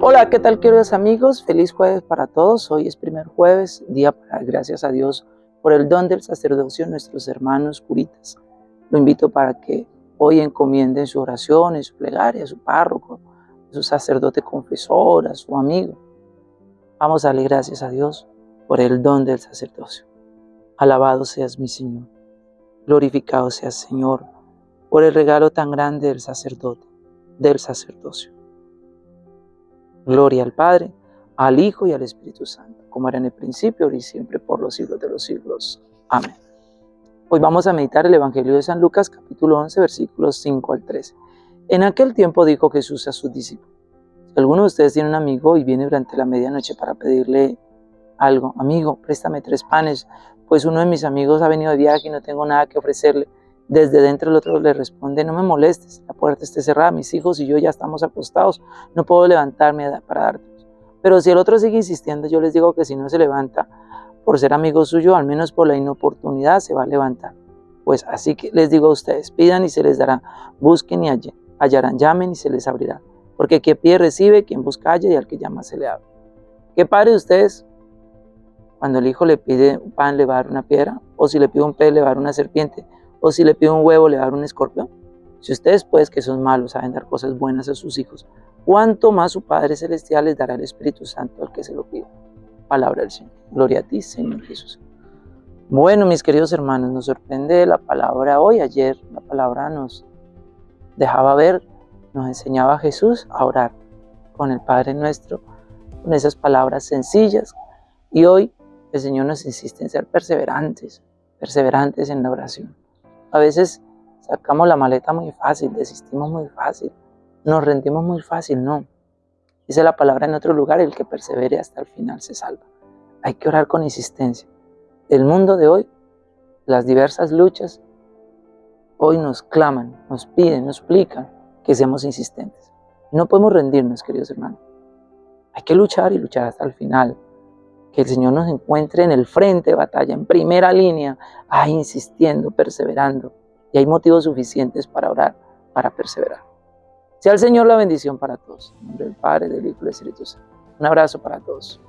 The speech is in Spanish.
Hola, ¿qué tal queridos amigos? Feliz jueves para todos. Hoy es primer jueves, día para gracias a Dios por el don del sacerdocio nuestros hermanos curitas. Lo invito para que hoy encomienden su oración, su plegaria, su párroco, su sacerdote confesor, a su amigo. Vamos a darle gracias a Dios por el don del sacerdocio. Alabado seas mi Señor. Glorificado seas Señor por el regalo tan grande del sacerdote, del sacerdocio. Gloria al Padre, al Hijo y al Espíritu Santo, como era en el principio, ahora y siempre, por los siglos de los siglos. Amén. Hoy vamos a meditar el Evangelio de San Lucas, capítulo 11, versículos 5 al 13. En aquel tiempo dijo Jesús a sus discípulos, si alguno de ustedes tiene un amigo y viene durante la medianoche para pedirle algo, amigo, préstame tres panes, pues uno de mis amigos ha venido de viaje y no tengo nada que ofrecerle. Desde dentro el otro le responde, no me molestes, la puerta está cerrada, mis hijos y yo ya estamos acostados, no puedo levantarme para darte. Pero si el otro sigue insistiendo, yo les digo que si no se levanta por ser amigo suyo, al menos por la inoportunidad se va a levantar. Pues así que les digo a ustedes, pidan y se les dará, busquen y hallarán, llamen y se les abrirá. Porque quien pide recibe, quien busca halla y al que llama se le abre. ¿Qué padre de ustedes cuando el hijo le pide un pan le va a dar una piedra? ¿O si le pide un pez le va a dar una serpiente? ¿O si le pide un huevo le va a dar un escorpión? Si ustedes pues que son malos saben dar cosas buenas a sus hijos, ¿cuánto más su Padre Celestial les dará el Espíritu Santo al que se lo pida? Palabra del Señor. Gloria a ti, Señor Jesús. Bueno, mis queridos hermanos, nos sorprende la palabra hoy. Ayer la palabra nos dejaba ver, nos enseñaba a Jesús a orar con el Padre nuestro, con esas palabras sencillas. Y hoy el Señor nos insiste en ser perseverantes, perseverantes en la oración. A veces sacamos la maleta muy fácil, desistimos muy fácil, nos rendimos muy fácil, no. Dice la palabra en otro lugar, el que persevere hasta el final se salva. Hay que orar con insistencia. El mundo de hoy, las diversas luchas, hoy nos claman, nos piden, nos explican que seamos insistentes. No podemos rendirnos, queridos hermanos. Hay que luchar y luchar hasta el final que el Señor nos encuentre en el frente de batalla, en primera línea, ahí insistiendo, perseverando. Y hay motivos suficientes para orar, para perseverar. Sea el Señor la bendición para todos. En nombre del Padre, del Hijo y del Espíritu Santo. Un abrazo para todos.